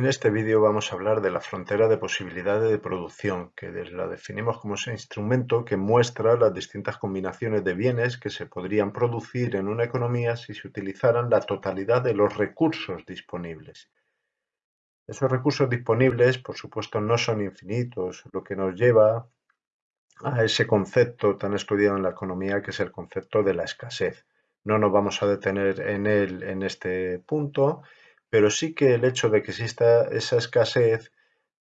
En este vídeo vamos a hablar de la frontera de posibilidades de producción, que la definimos como ese instrumento que muestra las distintas combinaciones de bienes que se podrían producir en una economía si se utilizaran la totalidad de los recursos disponibles. Esos recursos disponibles, por supuesto, no son infinitos, lo que nos lleva a ese concepto tan estudiado en la economía que es el concepto de la escasez. No nos vamos a detener en él en este punto, pero sí que el hecho de que exista esa escasez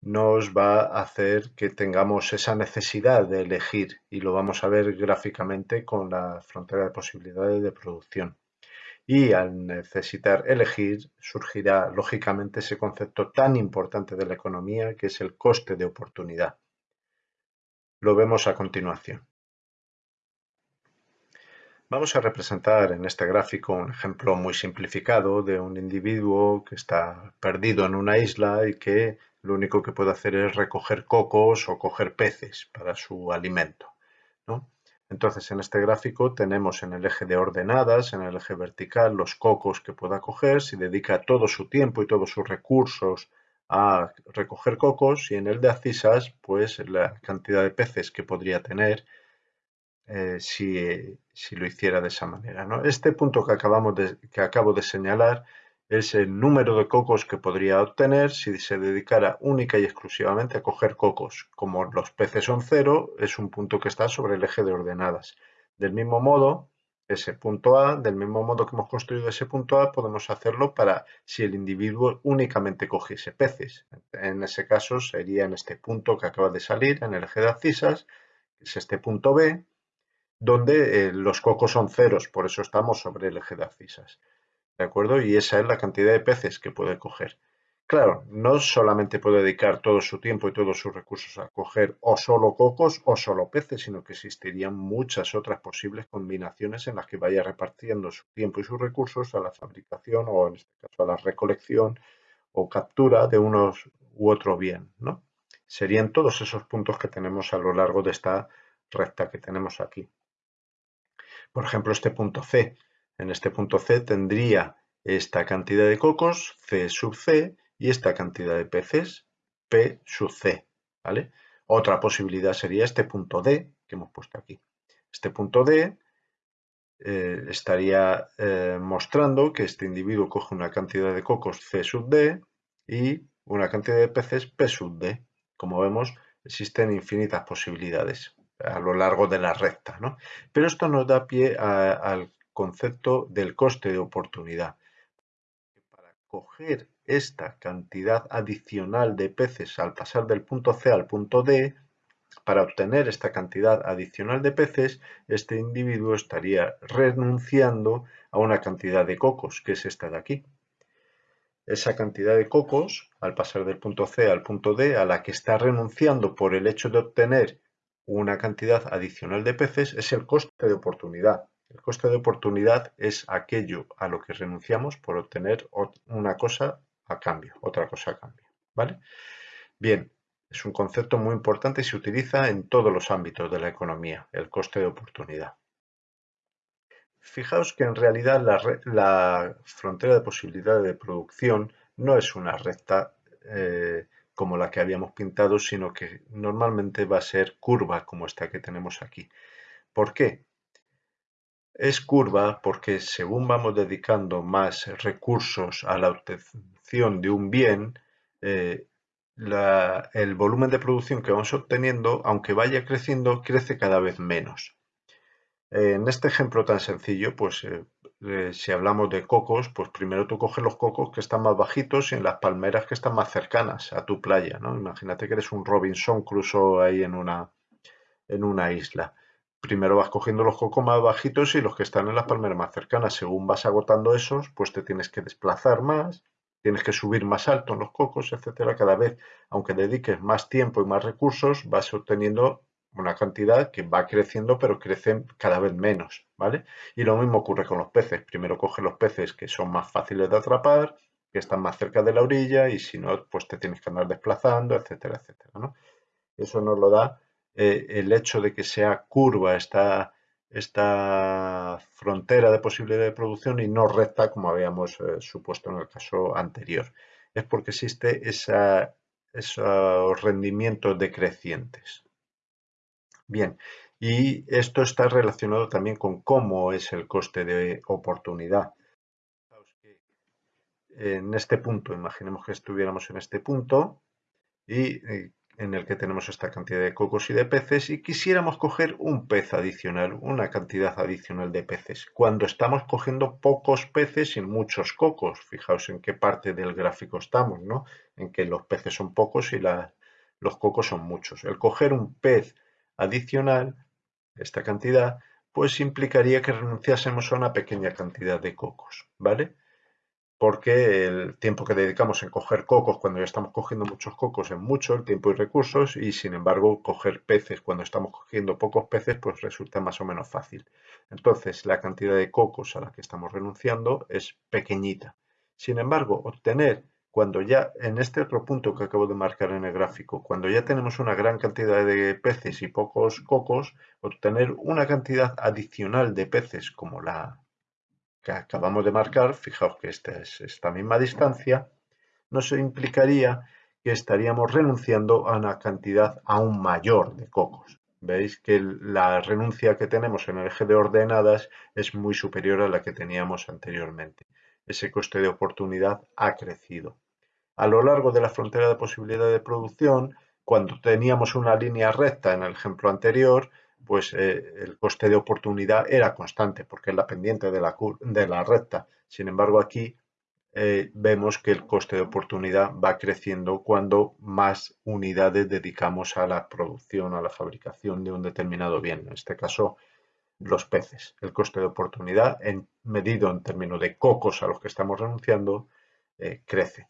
nos va a hacer que tengamos esa necesidad de elegir y lo vamos a ver gráficamente con la frontera de posibilidades de producción. Y al necesitar elegir surgirá lógicamente ese concepto tan importante de la economía que es el coste de oportunidad. Lo vemos a continuación. Vamos a representar en este gráfico un ejemplo muy simplificado de un individuo que está perdido en una isla y que lo único que puede hacer es recoger cocos o coger peces para su alimento. Entonces en este gráfico tenemos en el eje de ordenadas, en el eje vertical, los cocos que pueda coger, si dedica todo su tiempo y todos sus recursos a recoger cocos y en el de acisas pues la cantidad de peces que podría tener eh, si, lo hiciera de esa manera. ¿no? Este punto que, acabamos de, que acabo de señalar es el número de cocos que podría obtener si se dedicara única y exclusivamente a coger cocos. Como los peces son cero, es un punto que está sobre el eje de ordenadas. Del mismo modo, ese punto A, del mismo modo que hemos construido ese punto A, podemos hacerlo para si el individuo únicamente cogiese peces. En ese caso sería en este punto que acaba de salir, en el eje de abscisas, que es este punto B, donde eh, los cocos son ceros, por eso estamos sobre el eje de abscisas. ¿De acuerdo? Y esa es la cantidad de peces que puede coger. Claro, no solamente puede dedicar todo su tiempo y todos sus recursos a coger o solo cocos o solo peces, sino que existirían muchas otras posibles combinaciones en las que vaya repartiendo su tiempo y sus recursos a la fabricación o en este caso a la recolección o captura de unos u otro bien. ¿no? Serían todos esos puntos que tenemos a lo largo de esta recta que tenemos aquí. Por ejemplo, este punto C. En este punto C tendría esta cantidad de cocos, C sub C, y esta cantidad de peces, P sub C. ¿vale? Otra posibilidad sería este punto D que hemos puesto aquí. Este punto D eh, estaría eh, mostrando que este individuo coge una cantidad de cocos C sub D y una cantidad de peces P sub D. Como vemos, existen infinitas posibilidades a lo largo de la recta. ¿no? Pero esto nos da pie al concepto del coste de oportunidad. Para coger esta cantidad adicional de peces al pasar del punto C al punto D, para obtener esta cantidad adicional de peces, este individuo estaría renunciando a una cantidad de cocos, que es esta de aquí. Esa cantidad de cocos, al pasar del punto C al punto D, a la que está renunciando por el hecho de obtener una cantidad adicional de peces es el coste de oportunidad. El coste de oportunidad es aquello a lo que renunciamos por obtener una cosa a cambio, otra cosa a cambio. ¿vale? Bien, es un concepto muy importante y se utiliza en todos los ámbitos de la economía, el coste de oportunidad. Fijaos que en realidad la, frontera de posibilidad de producción no es una recta eh, como la que habíamos pintado, sino que normalmente va a ser curva como esta que tenemos aquí. ¿Por qué? Es curva porque según vamos dedicando más recursos a la obtención de un bien, eh, el volumen de producción que vamos obteniendo, aunque vaya creciendo, crece cada vez menos. En este ejemplo tan sencillo, pues eh, eh, si hablamos de cocos, pues primero tú coges los cocos que están más bajitos y en las palmeras que están más cercanas a tu playa, ¿no? Imagínate que eres un Robinson Crusoe ahí en una, en una isla. Primero vas cogiendo los cocos más bajitos y los que están en las palmeras más cercanas. Según vas agotando esos, pues te tienes que desplazar más, tienes que subir más alto en los cocos, etcétera. Cada vez, aunque dediques más tiempo y más recursos, vas obteniendo una cantidad que va creciendo, pero crecen cada vez menos, ¿vale? Y lo mismo ocurre con los peces. Primero coge los peces que son más fáciles de atrapar, que están más cerca de la orilla y si no, pues te tienes que andar desplazando, etcétera, etcétera. Eso nos lo da eh, el hecho de que sea curva esta, esta frontera de posibilidad de producción y no recta como habíamos eh, supuesto en el caso anterior. es porque existe esa, esos rendimientos decrecientes. Bien, y esto está relacionado también con cómo es el coste de oportunidad. En este punto, imaginemos que estuviéramos en este punto y eh, en el que tenemos esta cantidad de cocos y de peces y quisiéramos coger un pez adicional, una cantidad adicional de peces, cuando estamos cogiendo pocos peces y muchos cocos. Fijaos en qué parte del gráfico estamos, ¿no? En que los peces son pocos y los cocos son muchos. El coger un pez adicional, esta cantidad, pues implicaría que renunciásemos a una pequeña cantidad de cocos, ¿vale? porque el tiempo que dedicamos en coger cocos cuando ya estamos cogiendo muchos cocos es mucho, el tiempo y recursos, y sin embargo coger peces cuando estamos cogiendo pocos peces pues resulta más o menos fácil. Entonces la cantidad de cocos a la que estamos renunciando es pequeñita. Sin embargo, obtener cuando ya en este otro punto que acabo de marcar en el gráfico, cuando ya tenemos una gran cantidad de peces y pocos cocos, obtener una cantidad adicional de peces como la que acabamos de marcar, fijaos que esta es esta misma distancia, nos implicaría que estaríamos renunciando a una cantidad aún mayor de cocos. Veis que la renuncia que tenemos en el eje de ordenadas es muy superior a la que teníamos anteriormente. Ese coste de oportunidad ha crecido. A lo largo de la frontera de posibilidad de producción, cuando teníamos una línea recta en el ejemplo anterior, pues eh, el coste de oportunidad era constante porque es la pendiente de la, de la recta. Sin embargo, aquí eh, vemos que el coste de oportunidad va creciendo cuando más unidades dedicamos a la producción, a la fabricación de un determinado bien. En este caso, los peces. El coste de oportunidad, en, medido en términos de cocos a los que estamos renunciando, eh, crece.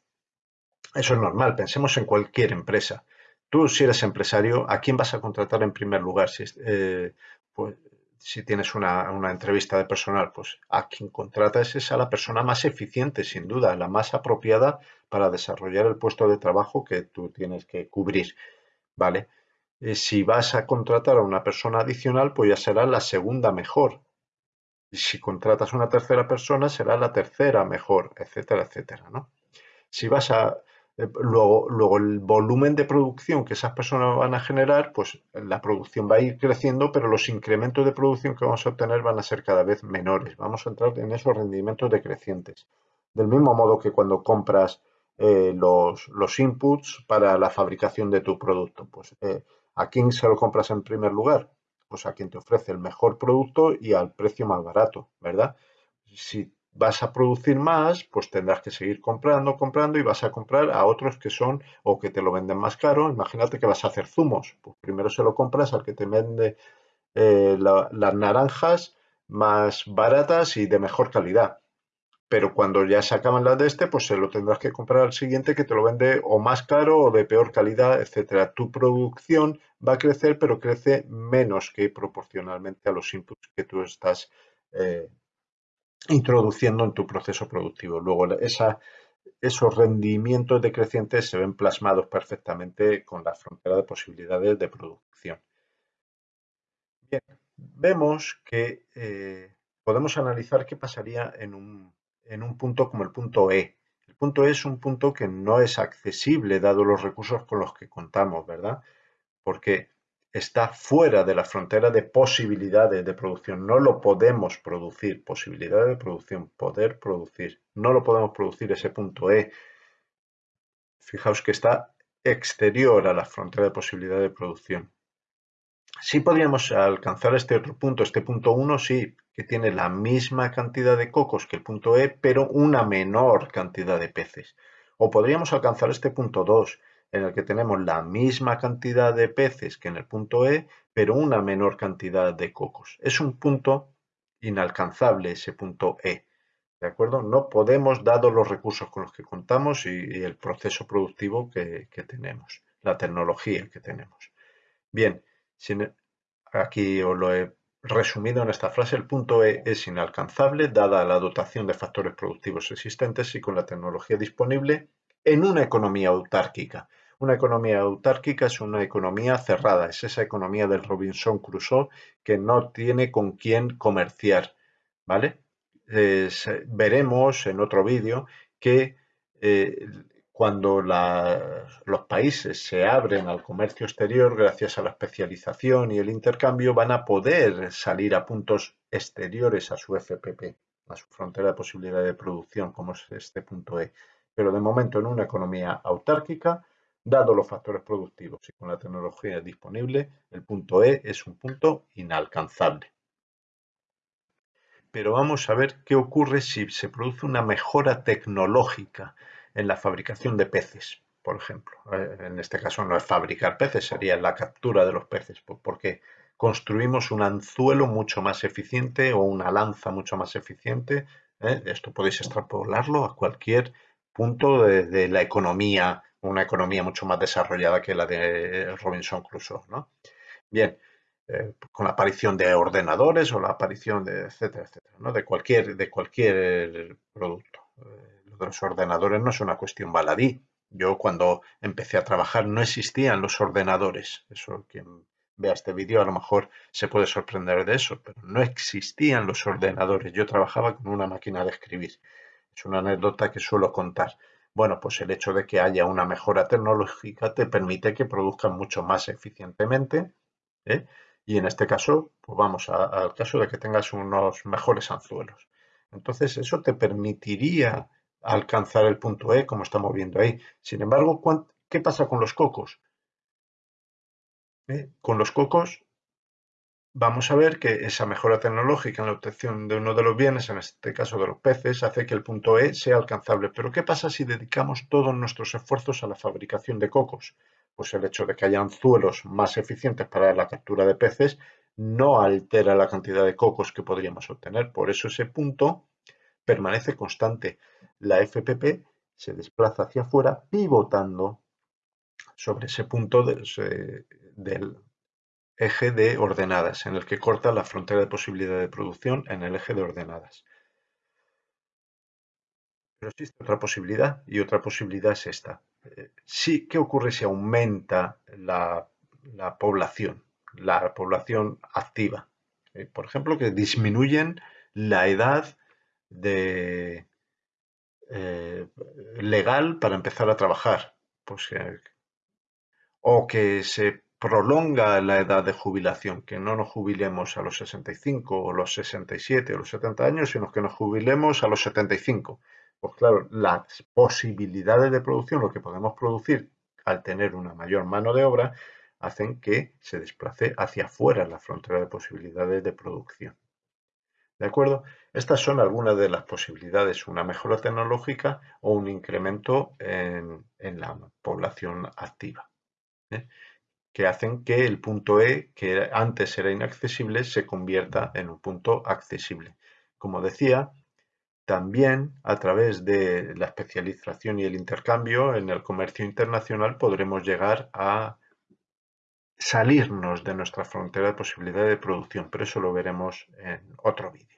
Eso es normal. Pensemos en cualquier empresa. Tú, si eres empresario, ¿a quién vas a contratar en primer lugar? Si, eh, pues, si tienes una, entrevista de personal, pues a quien contratas es a la persona más eficiente, sin duda, la más apropiada para desarrollar el puesto de trabajo que tú tienes que cubrir. ¿Vale? Eh, si vas a contratar a una persona adicional, pues ya será la segunda mejor. Y si contratas a una tercera persona, será la tercera mejor, etcétera, etcétera, ¿no? Si vas a, eh, luego, luego el volumen de producción que esas personas van a generar, pues la producción va a ir creciendo, pero los incrementos de producción que vamos a obtener van a ser cada vez menores. Vamos a entrar en esos rendimientos decrecientes. Del mismo modo que cuando compras eh, los, inputs para la fabricación de tu producto. Pues, ¿A quién se lo compras en primer lugar? Pues a quien te ofrece el mejor producto y al precio más barato, ¿verdad? Si vas a producir más, pues tendrás que seguir comprando, comprando y vas a comprar a otros que son o que te lo venden más caro. Imagínate que vas a hacer zumos. Pues primero se lo compras al que te vende eh, las naranjas más baratas y de mejor calidad. Pero cuando ya se acaban las de este, pues se lo tendrás que comprar al siguiente que te lo vende o más caro o de peor calidad, etcétera. Tu producción va a crecer, pero crece menos que proporcionalmente a los inputs que tú estás eh, introduciendo en tu proceso productivo. Luego, esos rendimientos decrecientes se ven plasmados perfectamente con la frontera de posibilidades de producción. Bien, vemos que eh, podemos analizar qué pasaría en un, en un punto como el punto E. El punto E es un punto que no es accesible dado los recursos con los que contamos, ¿verdad? Porque está fuera de la frontera de posibilidades de producción. No lo podemos producir. Posibilidades de producción, poder producir. No lo podemos producir ese punto E. Fijaos que está exterior a la frontera de posibilidad de producción. Sí podríamos alcanzar este otro punto, este punto 1 sí, que tiene la misma cantidad de cocos que el punto E, pero una menor cantidad de peces. O podríamos alcanzar este punto 2, en el que tenemos la misma cantidad de peces que en el punto E, pero una menor cantidad de cocos. Es un punto inalcanzable ese punto E. ¿De acuerdo? No podemos, dado los recursos con los que contamos y, el proceso productivo que, tenemos, la tecnología que tenemos. Bien, aquí os lo he resumido en esta frase, el punto E es inalcanzable dada la dotación de factores productivos existentes y con la tecnología disponible en una economía autárquica. Una economía autárquica es una economía cerrada, es esa economía del Robinson Crusoe que no tiene con quién comerciar, ¿vale? veremos en otro vídeo que eh, cuando los países se abren al comercio exterior gracias a la especialización y el intercambio, van a poder salir a puntos exteriores a su FPP, a su frontera de posibilidad de producción, como es este punto E. Pero de momento en una economía autárquica, dado los factores productivos y con la tecnología disponible, el punto E es un punto inalcanzable. Pero vamos a ver qué ocurre si se produce una mejora tecnológica en la fabricación de peces, por ejemplo. Eh, en este caso no es fabricar peces, sería la captura de los peces, porque construimos un anzuelo mucho más eficiente o una lanza mucho más eficiente. ¿eh? Esto podéis extrapolarlo a cualquier punto de, la economía, una economía mucho más desarrollada que la de Robinson Crusoe. Bien, eh, con la aparición de ordenadores o la aparición de etcétera, etcétera, ¿no? de, cualquier, de cualquier producto los ordenadores no es una cuestión baladí. Yo cuando empecé a trabajar no existían los ordenadores. Eso quien vea este vídeo a lo mejor se puede sorprender de eso, pero no existían los ordenadores. Yo trabajaba con una máquina de escribir. Es una anécdota que suelo contar. Bueno, pues el hecho de que haya una mejora tecnológica te permite que produzcan mucho más eficientemente. ¿eh? Y en este caso, pues vamos al caso de que tengas unos mejores anzuelos. Entonces, eso te permitiría alcanzar el punto E, como estamos viendo ahí. Sin embargo, ¿qué pasa con los cocos? ¿Eh? Con los cocos vamos a ver que esa mejora tecnológica en la obtención de uno de los bienes, en este caso de los peces, hace que el punto E sea alcanzable. Pero ¿qué pasa si dedicamos todos nuestros esfuerzos a la fabricación de cocos? Pues el hecho de que haya anzuelos más eficientes para la captura de peces no altera la cantidad de cocos que podríamos obtener. Por eso ese punto permanece constante. La FPP se desplaza hacia afuera pivotando sobre ese punto del eje de ordenadas, en el que corta la frontera de posibilidad de producción en el eje de ordenadas. Pero existe otra posibilidad y otra posibilidad es esta. Eh, sí, ¿Qué ocurre si aumenta la, población, la población activa? Eh, por ejemplo, que disminuyen la edad de eh, legal para empezar a trabajar. Pues, o que se prolonga la edad de jubilación, que no nos jubilemos a los 65 o los 67 o los 70 años, sino que nos jubilemos a los 75. Pues claro, las posibilidades de producción, lo que podemos producir al tener una mayor mano de obra, hacen que se desplace hacia afuera la frontera de posibilidades de producción. ¿De acuerdo? Estas son algunas de las posibilidades, una mejora tecnológica o un incremento en, la población activa, ¿eh? que hacen que el punto E, que antes era inaccesible, se convierta en un punto accesible. Como decía, también a través de la especialización y el intercambio en el comercio internacional podremos llegar a salirnos de nuestra frontera de posibilidad de producción, pero eso lo veremos en otro vídeo.